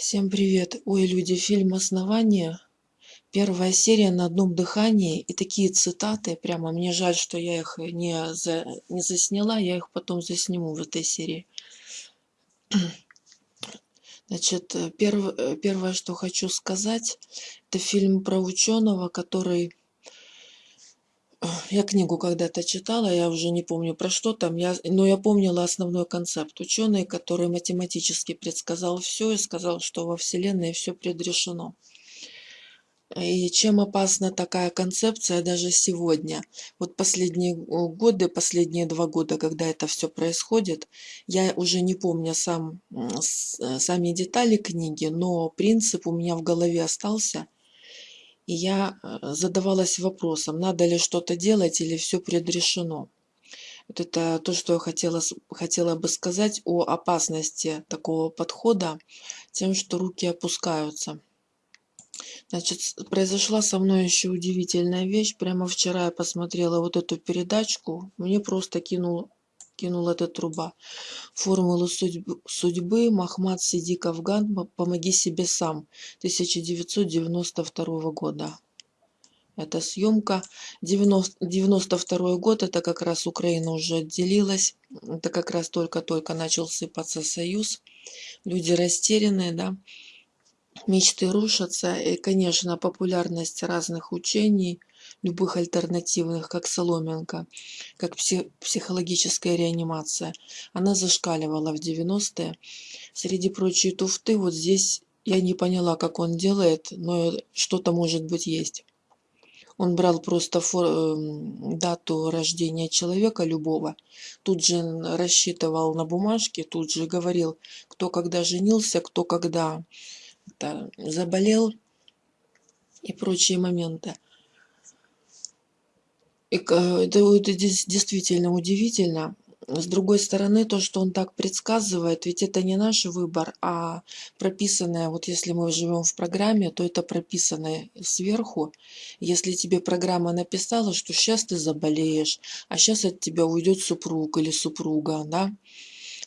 Всем привет! Ой, люди, фильм «Основание». Первая серия на одном дыхании. И такие цитаты. Прямо мне жаль, что я их не, за, не засняла. Я их потом засниму в этой серии. Значит, перв, первое, что хочу сказать, это фильм про ученого, который я книгу когда-то читала, я уже не помню про что там, я, но я помнила основной концепт. Ученый, который математически предсказал все и сказал, что во Вселенной все предрешено. И чем опасна такая концепция даже сегодня? Вот последние годы, последние два года, когда это все происходит, я уже не помню сам, сами детали книги, но принцип у меня в голове остался – и я э, задавалась вопросом, надо ли что-то делать или все предрешено. Вот это то, что я хотела, хотела бы сказать о опасности такого подхода, тем, что руки опускаются. Значит, произошла со мной еще удивительная вещь. Прямо вчера я посмотрела вот эту передачку. Мне просто кинул кинул эта труба. Формулы судьбы, судьбы Махмад Сидик Афган «Помоги себе сам» 1992 года. Это съемка. 90, 92 год, это как раз Украина уже отделилась. Это как раз только-только начал сыпаться союз. Люди растерянные, да. Мечты рушатся. И, конечно, популярность разных учений – любых альтернативных, как соломинка, как психологическая реанимация. Она зашкаливала в 90-е. Среди прочей туфты вот здесь я не поняла, как он делает, но что-то может быть есть. Он брал просто фор, эм, дату рождения человека любого, тут же рассчитывал на бумажке, тут же говорил, кто когда женился, кто когда заболел и прочие моменты. Это, это действительно удивительно. С другой стороны, то, что он так предсказывает, ведь это не наш выбор, а прописанное, вот если мы живем в программе, то это прописанное сверху. Если тебе программа написала, что сейчас ты заболеешь, а сейчас от тебя уйдет супруг или супруга, да,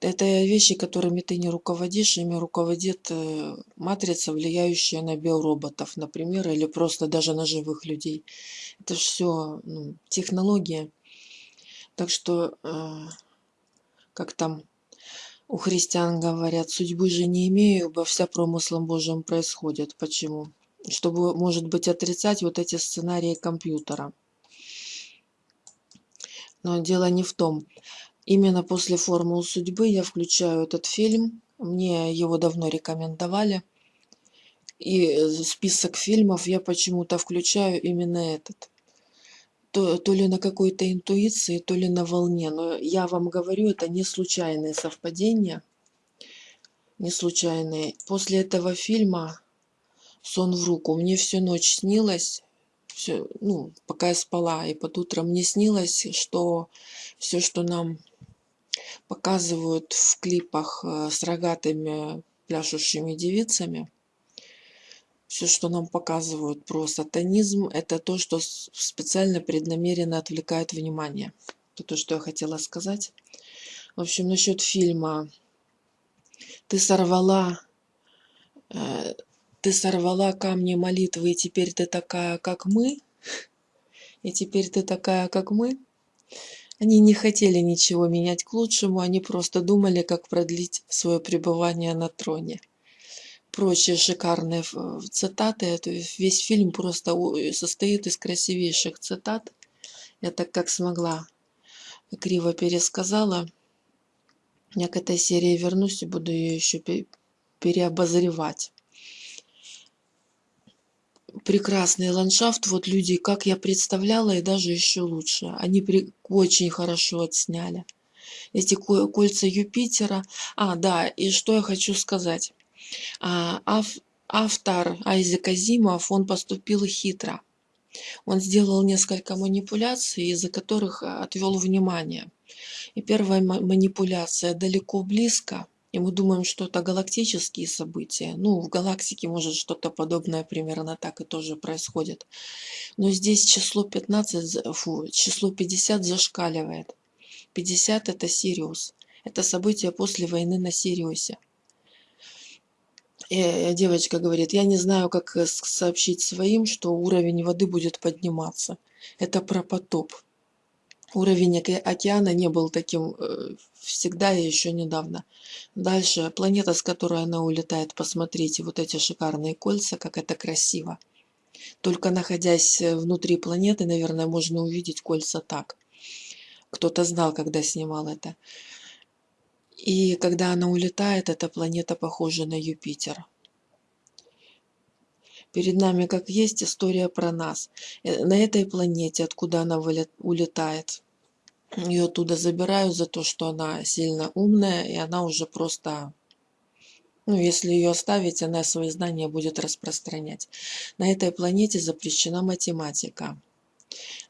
это вещи, которыми ты не руководишь, ими руководит э, матрица, влияющая на биороботов, например, или просто даже на живых людей. Это все ну, технология. Так что, э, как там у христиан говорят, судьбы же не имею, ибо вся промыслом Божьим происходит. Почему? Чтобы, может быть, отрицать вот эти сценарии компьютера. Но дело не в том. Именно после «Формул судьбы» я включаю этот фильм. Мне его давно рекомендовали. И э, список фильмов я почему-то включаю именно этот. То, то ли на какой-то интуиции, то ли на волне. Но я вам говорю, это не случайные совпадения. Не случайные. После этого фильма «Сон в руку» мне всю ночь снилось, все, ну, пока я спала, и под утром мне снилось, что все, что нам показывают в клипах э, с рогатыми пляшущими девицами. Все, что нам показывают про сатанизм, это то, что специально преднамеренно отвлекает внимание. Это то, что я хотела сказать. В общем, насчет фильма. Ты сорвала, э, ты сорвала камни молитвы, и теперь ты такая, как мы. И теперь ты такая, как мы. Они не хотели ничего менять к лучшему, они просто думали, как продлить свое пребывание на троне. Прочие шикарные цитаты, это весь фильм просто состоит из красивейших цитат. Я так как смогла криво пересказала. Я к этой серии вернусь и буду ее еще переобозревать прекрасный ландшафт. Вот люди, как я представляла, и даже еще лучше. Они при... очень хорошо отсняли. Эти кольца Юпитера. А, да, и что я хочу сказать. А, ав... Автор Айзек Азимов, он поступил хитро. Он сделал несколько манипуляций, из-за которых отвел внимание. И первая манипуляция далеко близко – и мы думаем, что это галактические события. Ну, в галактике может что-то подобное примерно так и тоже происходит. Но здесь число 15, фу, число 50 зашкаливает. 50 это Сириус. Это событие после войны на Сириусе. И девочка говорит, я не знаю, как э, сообщить своим, что уровень воды будет подниматься. Это про потоп. Уровень океана не был таким э, всегда и еще недавно. Дальше, планета, с которой она улетает, посмотрите, вот эти шикарные кольца, как это красиво. Только находясь э, внутри планеты, наверное, можно увидеть кольца так. Кто-то знал, когда снимал это. И когда она улетает, эта планета похожа на Юпитер. Перед нами, как есть, история про нас. Э, на этой планете, откуда она улетает, ее оттуда забирают за то, что она сильно умная, и она уже просто ну, если ее оставить, она свои знания будет распространять. На этой планете запрещена математика.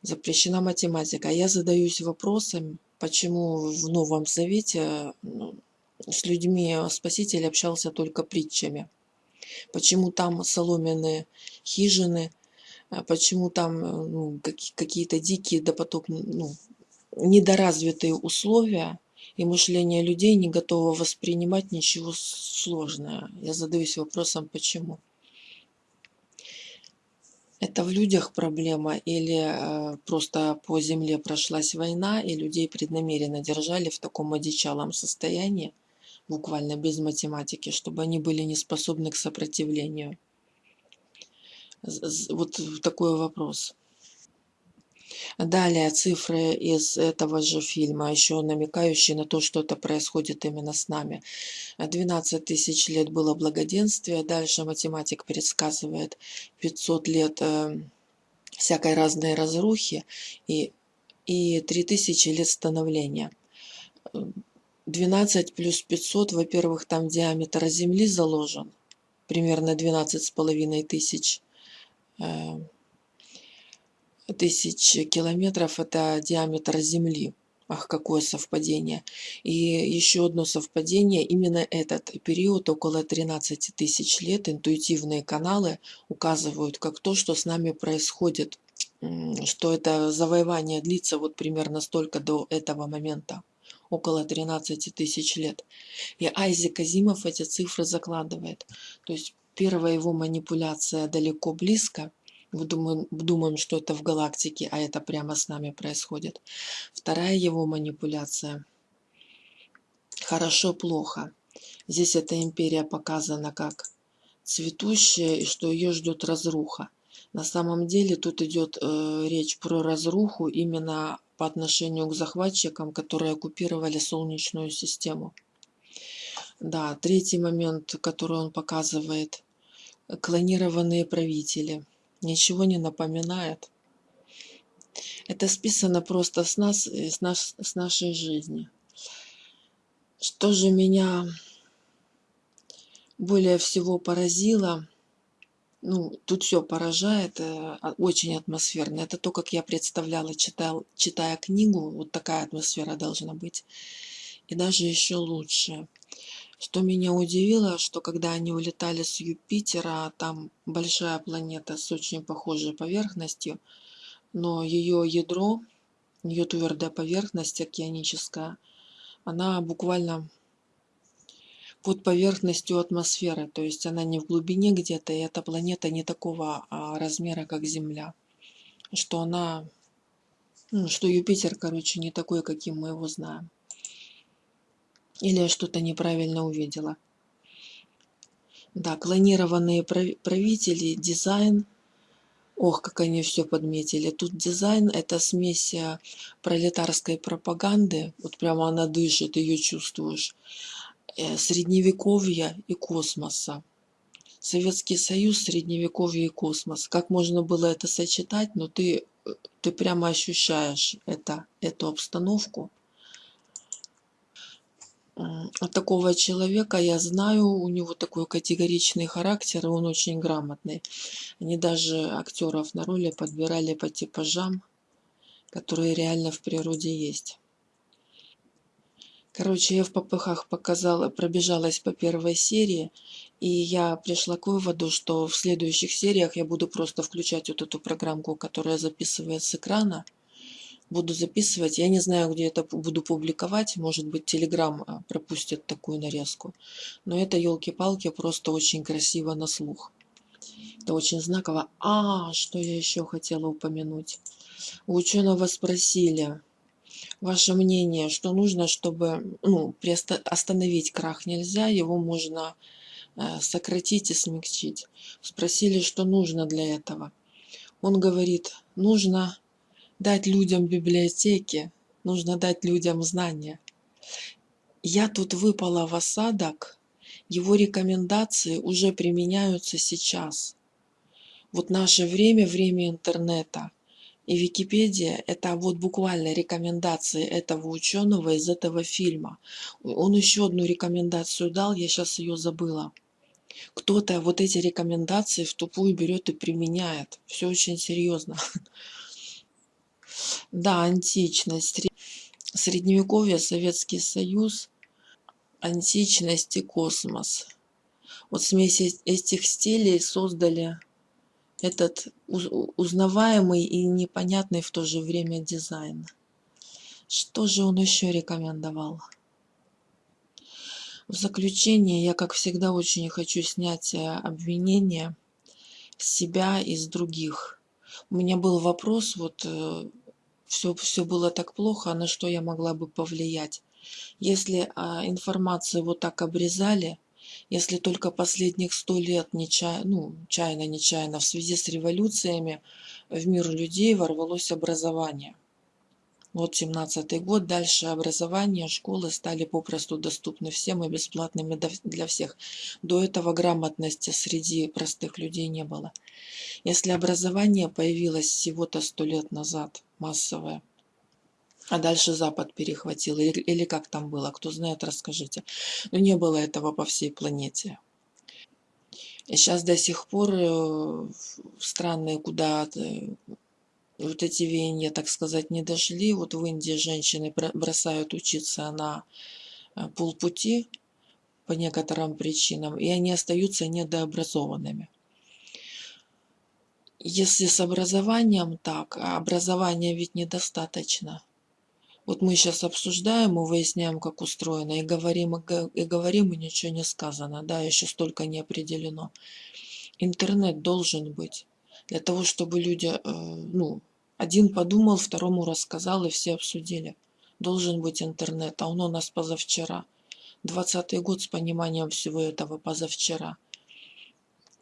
Запрещена математика. Я задаюсь вопросом, почему в Новом Завете ну, с людьми Спаситель общался только притчами. Почему там соломенные хижины, а почему там ну, какие-то дикие допотопные, ну, недоразвитые условия, и мышление людей не готово воспринимать ничего сложного. Я задаюсь вопросом, почему. Это в людях проблема или э, просто по земле прошлась война, и людей преднамеренно держали в таком одичалом состоянии, буквально без математики, чтобы они были не способны к сопротивлению. Вот такой вопрос. Далее цифры из этого же фильма, еще намекающие на то, что это происходит именно с нами. 12 тысяч лет было благоденствие, дальше математик предсказывает 500 лет э, всякой разной разрухи и, и 3000 лет становления. 12 плюс 500, во-первых, там диаметр Земли заложен, примерно 12 с половиной тысяч э, тысяч километров – это диаметр Земли. Ах, какое совпадение. И еще одно совпадение, именно этот период, около 13 тысяч лет, интуитивные каналы указывают как то, что с нами происходит, что это завоевание длится вот примерно столько до этого момента, около 13 тысяч лет. И Айзек Азимов эти цифры закладывает. То есть первая его манипуляция далеко близко – думаем, думаем, что это в галактике, а это прямо с нами происходит. Вторая его манипуляция. Хорошо-плохо. Здесь эта империя показана как цветущая и что ее ждет разруха. На самом деле тут идет э, речь про разруху именно по отношению к захватчикам, которые оккупировали Солнечную систему. Да, третий момент, который он показывает. Клонированные правители – ничего не напоминает. Это списано просто с нас, с, наш, с нашей жизни. Что же меня более всего поразило, ну, тут все поражает, э, а, очень атмосферно. Это то, как я представляла, читал, читая книгу, вот такая атмосфера должна быть. И даже еще лучше. Что меня удивило, что когда они улетали с Юпитера, там большая планета с очень похожей поверхностью, но ее ядро, ее твердая поверхность океаническая, она буквально под поверхностью атмосферы, то есть она не в глубине где-то, и эта планета не такого а, размера, как Земля. Что она, ну, что Юпитер, короче, не такой, каким мы его знаем. Или я что-то неправильно увидела. Да, клонированные правители, дизайн. Ох, как они все подметили. Тут дизайн – это смесь э, пролетарской пропаганды. Вот прямо она дышит, ее чувствуешь. Э, средневековья и космоса. Советский Союз, Средневековье и космос. Как можно было это сочетать, но ты, э, ты прямо ощущаешь это, эту обстановку такого человека я знаю, у него такой категоричный характер, и он очень грамотный. Они даже актеров на роли подбирали по типажам, которые реально в природе есть. Короче, я в попыхах показала, пробежалась по первой серии, и я пришла к выводу, что в следующих сериях я буду просто включать вот эту программку, которая записывает с экрана, буду записывать. Я не знаю, где это буду публиковать. Может быть, Телеграм пропустит такую нарезку. Но это, елки-палки, просто очень красиво на слух. Это очень знаково. А, что я еще хотела упомянуть. У ученого спросили, ваше мнение, что нужно, чтобы ну, остановить крах нельзя, его можно э, сократить и смягчить. Спросили, что нужно для этого. Он говорит, нужно дать людям библиотеки, нужно дать людям знания. Я тут выпала в осадок, его рекомендации уже применяются сейчас. Вот наше время, время интернета. И Википедия – это вот буквально рекомендации этого ученого из этого фильма. Он еще одну рекомендацию дал, я сейчас ее забыла. Кто-то вот эти рекомендации в тупую берет и применяет. Все очень серьезно. Да, античность, средневековье, Советский Союз, античность и космос. Вот смесь этих стилей создали этот узнаваемый и непонятный в то же время дизайн. Что же он еще рекомендовал? В заключение я, как всегда, очень хочу снять э, обвинения с себя и с других. У меня был вопрос, вот все, э, все было так плохо, а на что я могла бы повлиять. Если а, информацию вот так обрезали, если только последних сто лет нечаянно, ну, чайно-нечаянно в связи с революциями в мир людей ворвалось образование. Вот 17 год, дальше образование, школы стали попросту доступны всем и бесплатными для всех. До этого грамотности среди простых людей не было. Если образование появилось всего-то сто лет назад, массовое, а дальше Запад перехватил, или, или как там было, кто знает, расскажите. Но не было этого по всей планете. И сейчас до сих пор э, страны, куда вот эти веяния, так сказать, не дошли. Вот в Индии женщины бросают учиться на э, полпути по некоторым причинам, и они остаются недообразованными. Если с образованием так, а образования ведь недостаточно – вот мы сейчас обсуждаем и выясняем, как устроено, и говорим, и говорим, и ничего не сказано, да, еще столько не определено. Интернет должен быть для того, чтобы люди, э, ну, один подумал, второму рассказал, и все обсудили. Должен быть интернет, а он у нас позавчера. Двадцатый год с пониманием всего этого позавчера.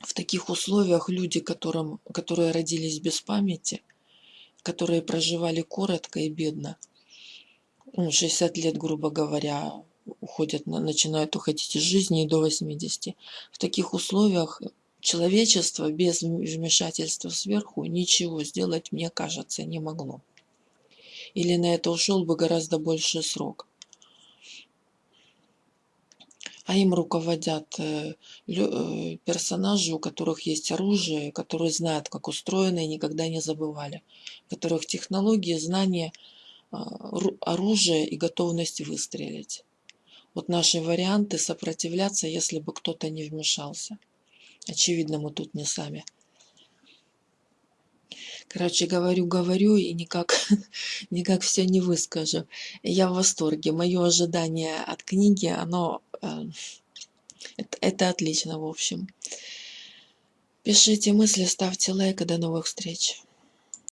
В таких условиях люди, которым, которые родились без памяти, которые проживали коротко и бедно – ну, 60 лет, грубо говоря, уходят, начинают уходить из жизни и до 80. В таких условиях человечество без вмешательства сверху ничего сделать, мне кажется, не могло. Или на это ушел бы гораздо больший срок. А им руководят э, э, персонажи, у которых есть оружие, которые знают, как устроено и никогда не забывали. У которых технологии, знания – оружие и готовность выстрелить. Вот наши варианты сопротивляться, если бы кто-то не вмешался. Очевидно, мы тут не сами. Короче, говорю, говорю и никак, никак все не выскажу. Я в восторге. Мое ожидание от книги, оно... Э, это, это отлично, в общем. Пишите мысли, ставьте лайк и до новых встреч.